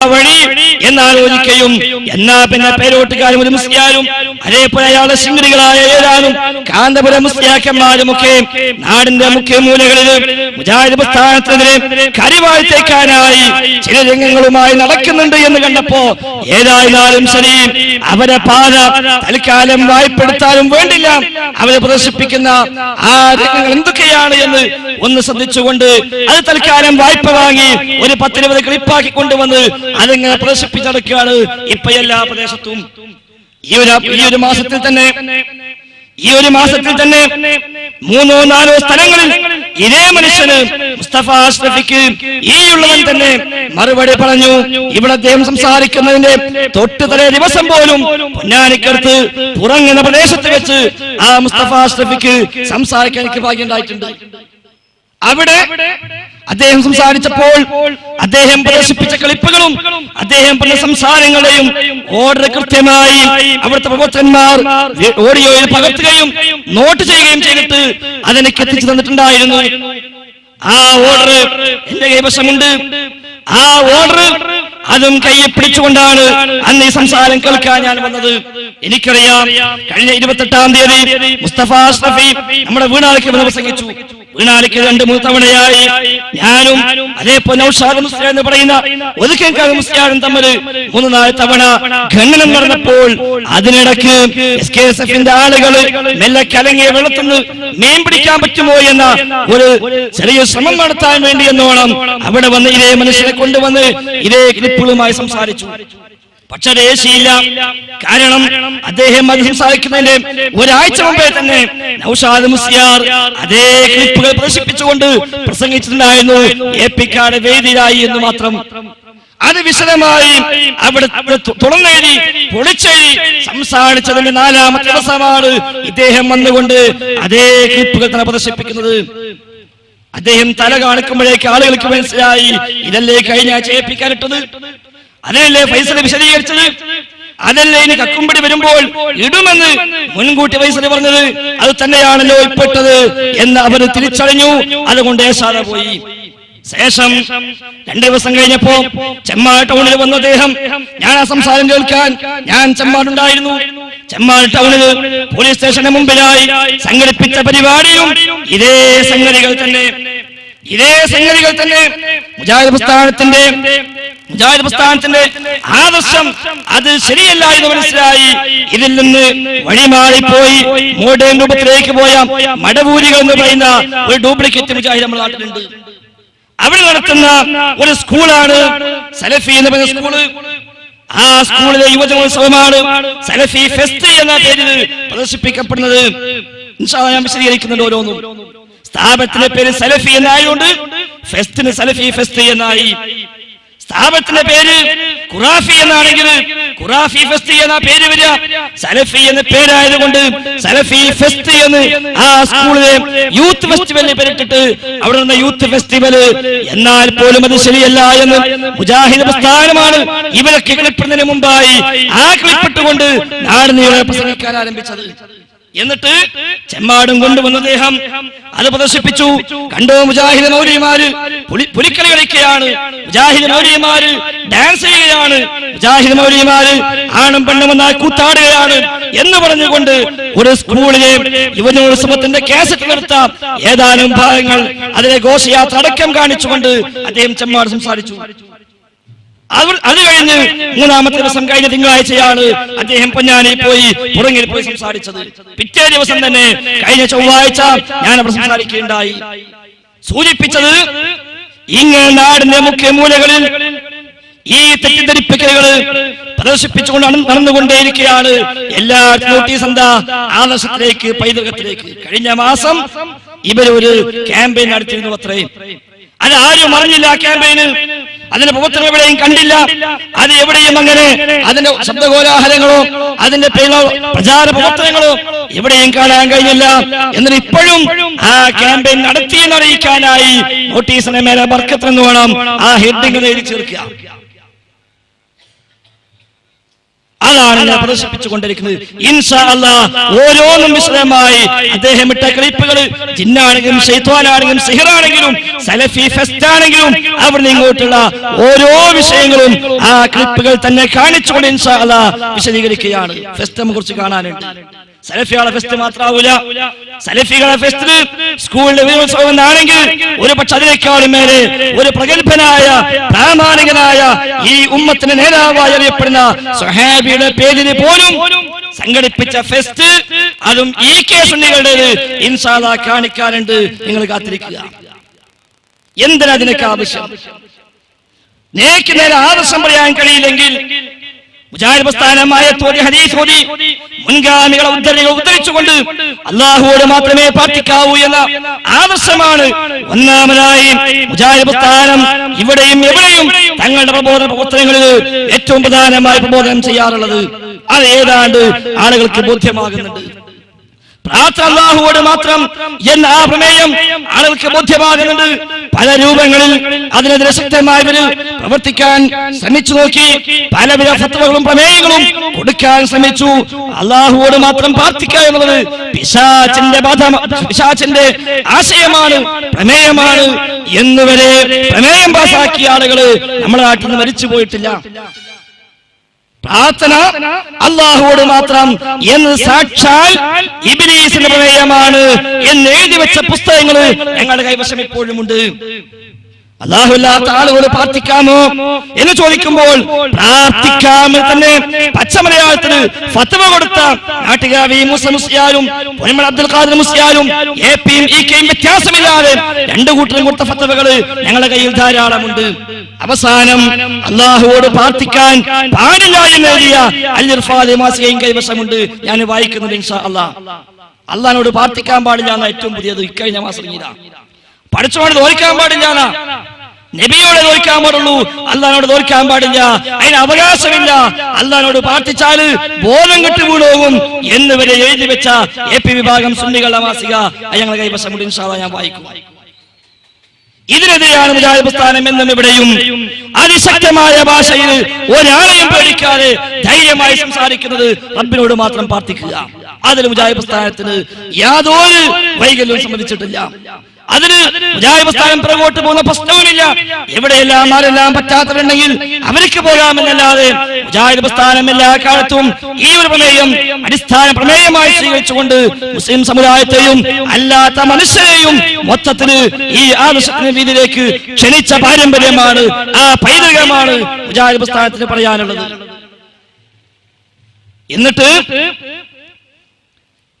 വഴി എന്നാലോചിക്കുകയും എന്നാ പിന്നെ പേരോട്ടുകാരും ഒരു മുസ്ലിയാരും അതേപോലെ അയാളെ ശിങ്കിടികളായ ഏതാനും കാന്തപുരം മുസ്ലിയാക്കന്മാരും ഒക്കെ നാടിന്റെ മുഖ്യ മൂലകളിൽ മുജാഹിദ് പ്രസ്ഥാനത്തിനെതിരെ കരിവാഴ്ത്തേക്കാനായി ചില രംഗങ്ങളുമായി നടക്കുന്നുണ്ട് എന്ന് കണ്ടപ്പോ ഏതായിരുന്നാലും ശരി അവരെ പാത തൽക്കാലം വായ്പെടുത്താനും വേണ്ടില്ല. അവരെ പ്രദർശിപ്പിക്കുന്ന ആ രംഗങ്ങൾ എന്തൊക്കെയാണ് എന്ന് ഒന്ന് ശ്രദ്ധിച്ചുകൊണ്ട് അത് തൽക്കാലം വായ്പ വാങ്ങി ഒരു പത്തിരുപത് ക്ലിപ്പാക്കി കൊണ്ടുവന്ന് അതിങ്ങനെ പ്രദർശിപ്പിച്ചടക്കുകയാണ് ഇപ്പൊ എല്ലാ പ്രദേശത്തും. ഈ ഒരു ഈ ഒരു മാസത്തിൽ തന്നെ ഈ ഒരു മാസത്തിൽ തന്നെ മൂന്നോ നാലോ സ്ഥലങ്ങളിൽ ഇതേ മനുഷ്യന് മുസ്തഫ അഷ്റഫിക്ക് ഈ ഉള്ളവൻ തന്നെ മറുപടി പറഞ്ഞു. ഇവിടെ അദ്ദേഹം സംസാരിക്കുന്നതിന്റെ തൊട്ട് തലേ ദിവസം പോലും പൊന്നാനിക്കടുത്ത് പുറങ്ങുന്ന പ്രദേശത്ത് വെച്ച് ആ മുസ്തഫ അഷ്റഫിക്ക് സംസാരിക്കാൻ എനിക്ക് ഭാഗ്യം ഉണ്ടായിട്ടുണ്ട്. അവിടെ അദ്ദേഹം സംസാരിച്ചപ്പോൾ അദ്ദേഹം പ്രദർശിപ്പിച്ച ക്ലിപ്പുകളും അദ്ദേഹം പറഞ്ഞ സംസാരങ്ങളെയും ഓർഡർ കൃത്യമായി അവിടുത്തെ പ്രവർത്തകന്മാർ ഓഡിയോയിൽ പകർത്തുകയും നോട്ട് ചെയ്യുകയും ചെയ്തിട്ട് അതെനിക്ക് എത്തിച്ചു തന്നിട്ടുണ്ടായിരുന്നു. ആ ഓർഡർ എന്റെ കൈവശമുണ്ട്. ആ ഓർഡർ അതും കയ്യെ പിടിച്ചുകൊണ്ടാണ് അന്ന് ഈ സംസാരം കേൾക്കാൻ ഞാൻ വന്നത്. എനിക്കറിയാം കഴിഞ്ഞ ഇരുപത്തെട്ടാം തീയതി മുസ്തഫ അഷ്റഫി നമ്മുടെ വീണാളിക്ക് പ്രസംഗിച്ചു. വീണാലിക്ക് രണ്ട് മൂന്ന് തവണയായി. ഞാനും അതേപോലെ നൗഷാദ് മുസ്ലിം എന്ന് പറയുന്ന ഒതുക്കേക്കാട് മുസ്ലിയാനും തമ്മിൽ മൂന്ന് നാല് തവണ ഖണ്ഡനം നടന്നപ്പോൾ അതിനിടയ്ക്ക് എസ് കെ എസ് എഫിന്റെ ആളുകൾ മെല്ലെ കലങ്ങിയ വെള്ളത്തുനിന്ന് മീൻ പിടിക്കാൻ പറ്റുമോ എന്ന ഒരു ചെറിയ ശ്രമം നടത്താൻ വേണ്ടി എന്നോണം അവിടെ വന്ന് ഇതേ മനുഷ്യനെ കൊണ്ടുവന്ന് ഇതേ ക്ലിപ്പുകളുമായി സംസാരിച്ചു. പക്ഷെ രേശിയില്ല കാരണം അദ്ദേഹം അത് സംസാരിക്കുന്നതിന്റെ ഒരാഴ്ച മുമ്പേ തന്നെ നൌഷാദ് മുസ്ലിയാർ അതേ ക്ലിപ്പുകൾ പ്രദർശിപ്പിച്ചുകൊണ്ട് പ്രസംഗിച്ചിട്ടുണ്ടായിരുന്നു. എ പി കാട് വേദിയിലായി എന്ന് മാത്രം. അത് വിശദമായി അവിടെ തുറന്നെഴുതി പൊളിച്ചെഴുതി സംസാരിച്ചതിന്റെ നാലാമത്തെ ദിവസമാണ് ഇദ്ദേഹം വന്നുകൊണ്ട് അതേ ക്ലിപ്പുകൾ തന്നെ പ്രദർശിപ്പിക്കുന്നത്. അദ്ദേഹം തല കാണിക്കുമ്പോഴേക്ക് ആളുകൾക്ക് മനസ്സിലായി ഇതല്ലേ കഴിഞ്ഞ ആഴ്ച ഏൽപ്പിക്കാനിട്ടത് അതല്ലേ ഫൈസൽ വിശദീകരിച്ചത്? അതല്ലേ ഇനി കക്കുംപടി വരുമ്പോൾ ഇടുമെന്ന് മുൻകൂട്ടി ഫൈസൽ പറഞ്ഞത്? അത് തന്നെയാണല്ലോ ഇപ്പെട്ടത് എന്ന് അവർ തിരിച്ചറിഞ്ഞു. അതുകൊണ്ട് ഏശാതെ പോയി. ശേഷം രണ്ടു ദിവസം കഴിഞ്ഞപ്പോ ചെമ്മാൾ ടൗണിൽ വന്ന അദ്ദേഹം. ഞാൻ ആ സംസാരം കേൾക്കാൻ. ഞാൻ ചെമ്മാടുണ്ടായിരുന്നു. ചെമ്മാൾ ടൗണിൽ പോലീസ് സ്റ്റേഷന് മുമ്പിലായി സംഘടിപ്പിച്ച പരിപാടിയും ഇതേ സംഗതികൾ തന്നെ. ഇതേ സംഗതികൾ തന്നെ. മുജാഹിദ് പ്രസ്ഥാനത്തിന്റെ മുജാഹിദ് പ്രസ്ഥാനത്തിന്റെ ആദർശം അത് ശരിയല്ല എന്ന് മനസ്സിലായി. ഇതിൽ നിന്ന് വഴിമാറിപ്പോയി. മോഡേൺ രൂപത്തിലേക്ക് പോയ മടവൂരികൾ എന്ന് പറയുന്ന ഒരു ഡ്യൂപ്ലിക്കേറ്റ് മുജാഹിദ് നമ്മുടെ നാട്ടിലുണ്ട്. അവിടെ നടത്തുന്ന ഒരു സ്കൂളാണ് സലഫി എന്ന് പറയുന്ന സ്കൂൾ. ആ സ്കൂളിലെ യുവജനോത്സവമാണ് സലഫി ഫെസ്റ്റ് എന്ന പേരിൽ പ്രദർശിപ്പിക്കപ്പെടുന്നത്. ഞാൻ വിശദീകരിക്കുന്നുണ്ട് ഓരോന്നും. സ്ഥാപനത്തിന്റെ പേര് സലഫി എന്നായതുകൊണ്ട് ഫെസ്റ്റിന് സലഫി ഫെസ്റ്റ് എന്നായി. സ്ഥാപനത്തിന്റെ പേര് ഖുറാഫി എന്നാണെങ്കിൽ ഖുറാഫി ഫെസ്റ്റ് എന്ന പേര് വരിക. സലഫി എന്ന പേരായതുകൊണ്ട് സലഫി ഫെസ്റ്റ് എന്ന് ആ സ്കൂളിലെ യൂത്ത് ഫെസ്റ്റിവലിന് പേരിട്ടിട്ട് അവിടെ നിന്ന് യൂത്ത് ഫെസ്റ്റിവൽ എന്നാൽ പോലും അത് ശരിയല്ല എന്ന് മുജാഹിദ് പ്രസ്ഥാനമാണ് ഇവരൊക്കെ ക്ലിപ്പിടുന്നതിന് മുമ്പായി ആ ക്ലിപ്പിട്ടുകൊണ്ട് നാട് നീളെ പ്രസംഗിക്കാൻ ആരംഭിച്ചത്. എന്നിട്ട് ചെമ്മാടും കൊണ്ടുവന്ന അദ്ദേഹം അത് പ്രദർശിപ്പിച്ചു. കണ്ടോ മുജാഹിദ് മൗലിമാര് പുലി- പുലിക്കളി കളിക്കുകയാണ്. മുജാഹിദ് മൗലിമാര് ഡാൻസ് ചെയ്യുകയാണ്. മുജാഹിദ് മൗലിമാര് ആണും പെണ്ണും ഒന്നായി കൂത്താടുകയാണ് എന്ന് പറഞ്ഞുകൊണ്ട് ഒരു സ്കൂളിലെ യുവജനോത്സവത്തിന്റെ കാസറ്റ് നിർത്ത. ഏതാനും ഭാഗങ്ങൾ അതിലെ ഘോഷയാത്ര അടക്കം കാണിച്ചുകൊണ്ട് അദ്ദേഹം ചെമ്മാട് സംസാരിച്ചു. അത് കഴിഞ്ഞ് മൂന്നാമത്തെ ദിവസം കഴിഞ്ഞ തിങ്കളാഴ്ചയാണ് അദ്ദേഹം പൊന്നാനി പോയി പുറങ്ങിൽ പോയി സംസാരിച്ചത്. പിറ്റേ ദിവസം തന്നെ കഴിഞ്ഞ ചൊവ്വാഴ്ച ഞാൻ അവിടെ സംസാരിക്കുകയുണ്ടായി. സൂചിപ്പിച്ചത് ഇങ്ങനെ നാടിന്റെ മുഖ്യ മൂലകളിൽ ഈ തെറ്റിദ്ധരിപ്പിക്കലുകൾ പ്രദർശിപ്പിച്ചുകൊണ്ട് നട- നടന്നുകൊണ്ടേയിരിക്കുകയാണ്. എല്ലാ നോട്ടീസ് എന്താ? ആദർശത്തിലേക്ക് പൈതൃകത്തിലേക്ക്. കഴിഞ്ഞ മാസം ഇവരൊരു ക്യാമ്പയിൻ നടത്തിയിരുന്നു അത്രയും അത് ആരും അറിഞ്ഞില്ല ആ ക്യാമ്പയിന് അതിന്റെ പ്രവർത്തനം എവിടെയും കണ്ടില്ല. അത് എവിടെയും അങ്ങനെ അതിന്റെ ശബ്ദകോലാഹലങ്ങളോ അതിന്റെ പ്രചാര പ്രവർത്തനങ്ങളോ എവിടെയും കാണാൻ കഴിഞ്ഞില്ല. എന്നാൽ ഇപ്പോഴും ആ ക്യാമ്പയിൻ നടത്തിയെന്ന് അറിയിക്കാനായി നോട്ടീസിനെ മേലെ ബർക്കത്തെന്ന് വേണം ആ ഹെഡിങ് എഴുതി ചേർക്കുക. അതാണ് ഞാൻ പ്രദർശിപ്പിച്ചുകൊണ്ടിരിക്കുന്നത്. ഇൻഷാ അല്ലാ ഓരോന്നും വിശദമായി അദ്ദേഹം ഇട്ട ക്ലിപ്പുകൾ ജിന്നാണെങ്കിലും ഷെയ്ത്വാനാണെങ്കിലും സിഹറാണെങ്കിലും സലഫി ഫെസ്റ്റ് ആണെങ്കിലും അവിടെ ഇങ്ങോട്ടുള്ള ഓരോ വിഷയങ്ങളും ആ ക്ലിപ്പുകൾ തന്നെ കാണിച്ചുകൊണ്ട് ഇൻഷാ അല്ലാ വിശദീകരിക്കുകയാണ്. ഫെസ്റ്റ് കുറിച്ച് കാണാനുണ്ട്. സലഫികളെ ഫെസ്റ്റ് മാത്രമാവൂല സലഫികളെ ഫെസ്റ്റ് സ്കൂളിലെ വിജയോത്സവം എന്നാണെങ്കിൽ ഒരു പക്ഷെ അതിനേക്കാളും മേലെ ഒരു പ്രഗത്ഭനായ പ്രാമാണികനായ ഈ ഉമ്മത്തിന് നേതാവായി അറിയപ്പെടുന്ന സുഹാബിയുടെ പേരിന് പോലും സംഘടിപ്പിച്ച ഫെസ്റ്റ് അതും ഈ കേസ് സുന്നികളുടേത് ഇൻഷാല്ല കാണിക്കാനുണ്ട്. നിങ്ങൾ കാത്തിരിക്കുക. എന്തിനാ അതിനൊക്കെ ആവശ്യം? നേക്ക് നേരെ ആവശ്യം പറയാൻ കഴിയില്ലെങ്കിൽ പ്രസ്ഥാനമായ തോതി ഹദീസ് ഓതി. മുൻഗാമികളെ ഉദ്ധരണികൾ ഉദ്ധരിച്ചുകൊണ്ട് അള്ളാഹുവോട് മാത്രമേ പ്രാർത്ഥിക്കാവൂ എന്ന ആദർശമാണ് ഒന്നാമതായി മുജാഹിദ് പ്രസ്ഥാനം ഇവിടെയും എവിടെയും തങ്ങളുടെ പ്രബോധന പ്രവർത്തനങ്ങളിൽ ഏറ്റവും പ്രധാനമായി പ്രബോധനം ചെയ്യാറുള്ളത്. അത് ഏതാണ്ട് ആളുകൾക്ക് ബോധ്യമാകുന്നുണ്ട്. പ്രാർത്ഥന അള്ളാഹുവോട് മാത്രം എന്ന ആ പ്രമേയം ആളുകൾക്ക് ബോധ്യമാകുന്നുണ്ട്. പല രൂപങ്ങളിൽ അതിനെതിരെ ശക്തമായവർ പ്രവർത്തിക്കാൻ ശ്രമിച്ചു നോക്കി പല ഫത്വകളും പ്രമേയങ്ങളും കൊടുക്കാൻ ശ്രമിച്ചു. അള്ളാഹുവോട് മാത്രം പ്രാർത്ഥിക്കുക എന്നുള്ളത് പിശാചിന്റെ പിശാചിന്റെ ആശയമാണ് പ്രമേയമാണ്. എന്നുവരെ പ്രമേയം പാസാക്കിയ ആളുകൾ നമ്മുടെ നാട്ടിൽ നിന്ന് മരിച്ചു പോയിട്ടില്ല. പ്രാർത്ഥന അള്ളാഹുവോട് മാത്രം എന്ന് സാക്ഷാൽ ഇബിലീസിന്റെ പ്രമേയമാണ് എന്ന് എഴുതി വെച്ച പുസ്തകങ്ങൾ ഞങ്ങളുടെ കൈവശം ഇപ്പോഴും ഉണ്ട് അള്ളാഹുല്ലാത്ത ആളുകളോട് പ്രാർത്ഥിക്കാമോ എന്ന് ചോദിക്കുമ്പോൾ പ്രാർത്ഥിക്കാമെന്ന് തന്നെ പച്ചമലയാളത്തിന് ഫത്വ കൊടുത്ത നാട്ടുകാവി മുസ പൊന്മൾ അബ്ദുൽ ഖാദർ മുസ്യാലും എ പിയും ഇ കെയും വ്യത്യാസമില്ലാതെ രണ്ടു കൂട്ടരും കൊടുത്ത ഫത്വകൾ ഞങ്ങളുടെ കയ്യിൽ ധാരാളമുണ്ട്. അവസാനം അള്ളാഹുവോട് പ്രാർത്ഥിക്കാൻ പാടില്ല എന്ന് എഴുതിയ അല്ലിർഫാദ് മാസികയും കൈവശമുണ്ട്. ഞാൻ വായിക്കുന്നത് ഇൻഷാ അള്ളാഹ് അള്ളഹാനോട് പ്രാർത്ഥിക്കാൻ പാടില്ല എന്ന ഏറ്റവും പുതിയത് ഇക്കഴിഞ്ഞ മാസം ഇതാ. പഠിച്ചോട് തോൽക്കാൻ പാടില്ല നബിയോടെ തോൽക്കാൻ പാടുള്ളൂ. അള്ളഹാനോട് തോൽക്കാൻ പാടില്ല. അതിന് അവകാശമില്ല. അള്ളഹാനോട് പ്രാർത്ഥിച്ചാൽ ബോധം കെട്ട് വീണോകും എന്ന് വരെ എഴുതി വെച്ച എ പി വിഭാഗം സുന്നികളുടെ മാസിക. ഞങ്ങളുടെ കൈവശം ഞാൻ വായിക്കും. ഇതിനെതിരെയാണ് മുജാഹിദ് എന്നും ഇവിടെയും. അതിശക്തമായ ഭാഷയിൽ ഒരാളെയും പേടിക്കാതെ ധൈര്യമായി സംസാരിക്കുന്നത് റബ്ബിനോട് മാത്രം പ്രാർത്ഥിക്കുക. അതിൽ മുജാഹിദ് പ്രസ്ഥാനത്തിന് യാതൊരു വൈകല്യവും സംബന്ധിച്ചിട്ടില്ല. അതിന് മുജാഹിദ് പ്രസ്ഥാനം പുറകോട്ട് പോകുന്ന പ്രശ്നവുമില്ല എവിടെയെല്ലാം ആരെല്ലാം പറ്റാത്തവരുണ്ടെങ്കിൽ അവർക്ക് പോകാമെന്നല്ലാതെ മുജാഹിദ് പ്രസ്ഥാനം എല്ലാ കാലത്തും ഈ ഒരു പ്രമേയം അടിസ്ഥാന പ്രമേയമായി സ്വീകരിച്ചുകൊണ്ട് മുസ്ലിം സമുദായത്തെയും അല്ലാത്ത മനുഷ്യരെയും മൊത്തത്തിൽ ഈ ആദർശത്തിന് രീതിയിലേക്ക് ക്ഷണിച്ച പാരമ്പര്യമാണ് ആ പൈതൃകമാണ് മുജാഹിദ് പ്രസ്ഥാനത്തിന് പറയാനുള്ളത്. എന്നിട്ട്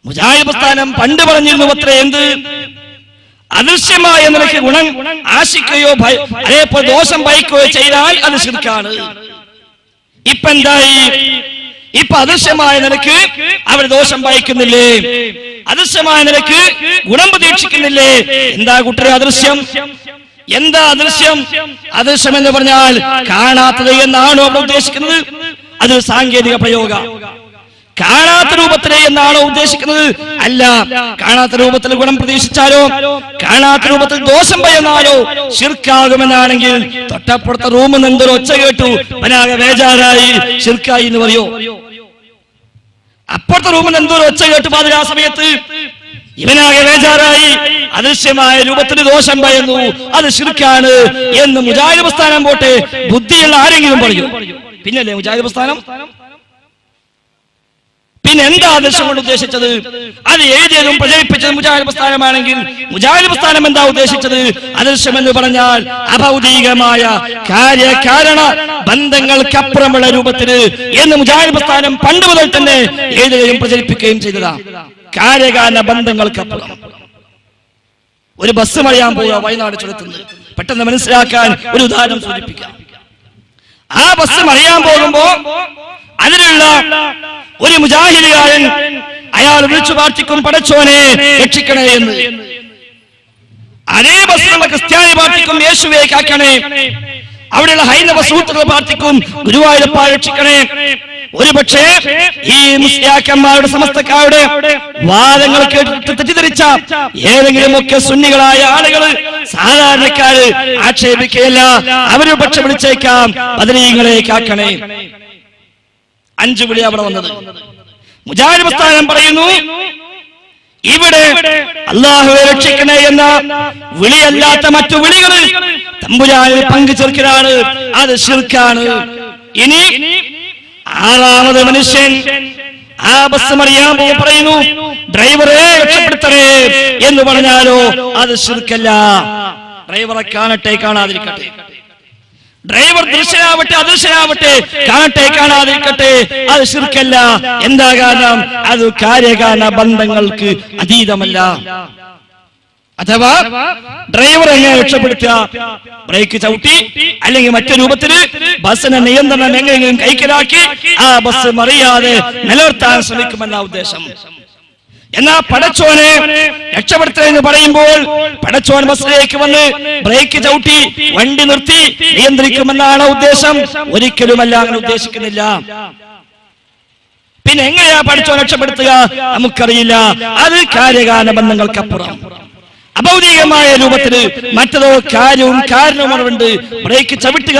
മുജാഹിദ് പ്രസ്ഥാനം പണ്ട് പറഞ്ഞിരുന്നു അത്ര എന്ത്? അദൃശ്യമായ നിലയ്ക്ക് ഗുണം ആശിക്കുകയോ അതേപോലെ ദോഷം ഭയക്കുകയോ ചെയ്താൽ അത് ശിർക്കാണ്. ഇപ്പൊ എന്തായി? ഇപ്പൊ അദൃശ്യമായ നിലയ്ക്ക് അവർ ദോഷം ഭയക്കുന്നില്ലേ? അദൃശ്യമായ നിലയ്ക്ക് ഗുണം പ്രതീക്ഷിക്കുന്നില്ലേ? എന്താ കുട്ടരെ അദൃശ്യം? എന്താ അദൃശ്യം? അദൃശ്യം എന്ന് പറഞ്ഞാൽ കാണാത്തത് എന്നാണോ അവർ ഉദ്ദേശിക്കുന്നത്? അത് സാങ്കേതിക പ്രയോഗ. കാണാത്ത രൂപത്തിലെ എന്നാണോ ഉദ്ദേശിക്കുന്നത്? അല്ല. കാണാത്ത രൂപത്തിൽ ഗുണം പ്രതീക്ഷിച്ചാലോ? കാണാത്ത രൂപത്തിൽ ദോഷം ഭയന്നാലോ ശിർക്കാകുമെന്നാണെങ്കിൽ തൊട്ടപ്പുറത്തെ റൂമിൽ നിന്ന് എന്തൊരു ഒച്ച കേട്ടു. അവനാകെ വേജാറായി ശിർക്കായി എന്ന് പറയോ? അപ്പുറത്തെ റൂമിൽ എന്തോ ഒച്ച കേട്ടു പാതിരാ സമയത്ത്. ഇവനാകെ വേജാറായി അദൃശ്യമായ രൂപത്തിന് ദോഷം ഭയന്നു അത് ശിർക്കാണ് എന്ന് മുജാഹിദ് പ്രസ്ഥാനം പോട്ടെ. ബുദ്ധിയുള്ള ആരെങ്കിലും പറയും. പിന്നല്ലേ മുജാഹിദ് പ്രസ്ഥാനം? പിന്നെ എന്താ ആദർശം കൊണ്ട് ഉദ്ദേശിച്ചത്? അത് ഏതേതും പ്രചരിപ്പിച്ചത് മുജാഹിദ് പ്രസ്ഥാനമാണെങ്കിൽ മുജാഹിദ് പ്രസ്ഥാനം എന്താ ഉദ്ദേശിച്ചത്? ആദർശം എന്ന് പറഞ്ഞാൽ അഭൗതികമായ കാര്യകാരണ ബന്ധങ്ങൾക്കപ്പുറമുള്ള രൂപത്തിന് എന്ന് മുജാഹിദ് പ്രസ്ഥാനം പണ്ട് മുതൽ തന്നെ എഴുതുകയും പ്രചരിപ്പിക്കുകയും ചെയ്തതാ. കാര്യകാരണ ബന്ധങ്ങൾക്കപ്പുറം. ഒരു ബസ് മറിയാൻ പോവുക വയനാട് ചുരത്തുന്നത് പെട്ടെന്ന് മനസ്സിലാക്കാൻ ഒരു ഉദാഹരണം സൂചിപ്പിക്കാം. ആ ബസ് മറിയാൻ പോകുമ്പോ അതിലുള്ള ഒരു മുജാഹിദുകാരൻ അയാൾ വിളിച്ചു പ്രാർത്ഥിക്കും പടച്ചോനെ രക്ഷിക്കണേ എന്ന്. അതേ ബസ്സിലുള്ള ക്രിസ്ത്യാനി പ്രാർത്ഥിക്കും യേശുവെ കാക്കണേ. അവിടെയുള്ള ഹൈന്ദവ സൂത്രങ്ങൾ പ്രാർത്ഥിക്കും ഗുരുവായൂരപ്പ രക്ഷിക്കണേ. ഒരു പക്ഷേ ഈ മുസ്ലിയാക്കന്മാരുടെ സമസ്തക്കാരുടെ വാദങ്ങൾ കേട്ടിട്ട് തെറ്റിദ്ധരിച്ച ഏതെങ്കിലും ഒക്കെ സുന്നികളായ ആളുകൾ സാധാരണക്കാര് ആക്ഷേപിക്കുകയല്ല അവരൊരു പക്ഷെ വിളിച്ചേക്കാം അതിനെ ഇങ്ങളെ കാക്കണേ. അഞ്ചു വിളി അവിടെ വന്നത്. മുജാരിസ്ഥാനം പറയുന്നു ഇവിടെ അള്ളാഹുവെ രക്ഷിക്കണേ എന്ന വിളിയല്ലാത്ത മറ്റു വിളികൾ തമ്പുരാനിൽ പങ്കു ചേർക്കലാണ് അത് ശിർക്കാണ്. ഇനി ആറാമത് മനുഷ്യൻ ആ ബസ് മറിയാൻ പറയുന്നു ഡ്രൈവറെ രക്ഷപ്പെടുത്തണേ എന്ന് പറഞ്ഞാലോ അത് ശിർക്കല്ല. ഡ്രൈവറെ കാണട്ടെ കാണാതിരിക്കട്ടെ. ഡ്രൈവർ ദൃശ്യനാവട്ടെ അദൃശ്യനാവട്ടെ കാണട്ടെ കാണാതിരിക്കട്ടെ. അത് ശിർക്കല്ല. എന്താ കാരണം? അത് കാര്യകാരണ ബന്ധങ്ങൾക്ക് അതീതമല്ല. അഥവാ ഡ്രൈവർ എങ്ങനെ രക്ഷപ്പെടുത്തുക? ബ്രേക്ക് ചവിട്ടി അല്ലെങ്കിൽ മറ്റു രൂപത്തിൽ ബസ്സിന്റെ നിയന്ത്രണം എങ്ങനെയെങ്കിലും കൈക്കലാക്കി ആ ബസ് മറിയാതെ നിലനിർത്താൻ ശ്രമിക്കുമെന്ന ഉദ്ദേശം. എന്നാ പടച്ചോനെ രക്ഷപ്പെടുത്തുക എന്ന് പറയുമ്പോൾ പടച്ചോൻ ബസ്സിലേക്ക് വന്ന് ബ്രേക്ക് ചവിട്ടി വണ്ടി നിർത്തി നിയന്ത്രിക്കുമെന്നാണ് ഉദ്ദേശം. ഒരിക്കലുമല്ല അങ്ങനെ ഉദ്ദേശിക്കുന്നില്ല. പിന്നെ എങ്ങനെയാ പഠിച്ചോ രക്ഷപ്പെടുത്തുക? നമുക്കറിയില്ല. അത് കാര്യകാല ബന്ധങ്ങൾക്കപ്പുറം. അഭൗതികമായ രൂപത്തിൽ മറ്റതോ കാര്യവും കാരണവുമുണ്ട് ബ്രേക്ക് ചവിട്ടുക